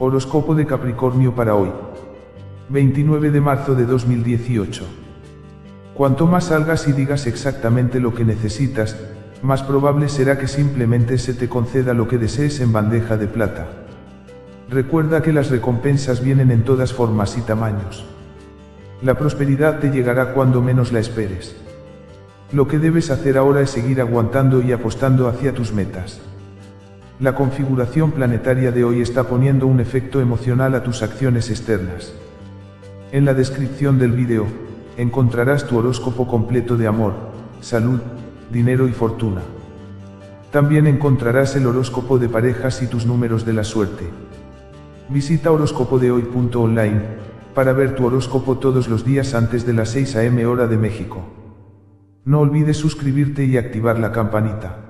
Horóscopo de Capricornio para hoy. 29 de marzo de 2018. Cuanto más salgas y digas exactamente lo que necesitas, más probable será que simplemente se te conceda lo que desees en bandeja de plata. Recuerda que las recompensas vienen en todas formas y tamaños. La prosperidad te llegará cuando menos la esperes. Lo que debes hacer ahora es seguir aguantando y apostando hacia tus metas. La configuración planetaria de hoy está poniendo un efecto emocional a tus acciones externas. En la descripción del vídeo, encontrarás tu horóscopo completo de amor, salud, dinero y fortuna. También encontrarás el horóscopo de parejas y tus números de la suerte. Visita horóscopodehoy.online para ver tu horóscopo todos los días antes de las 6 am hora de México. No olvides suscribirte y activar la campanita.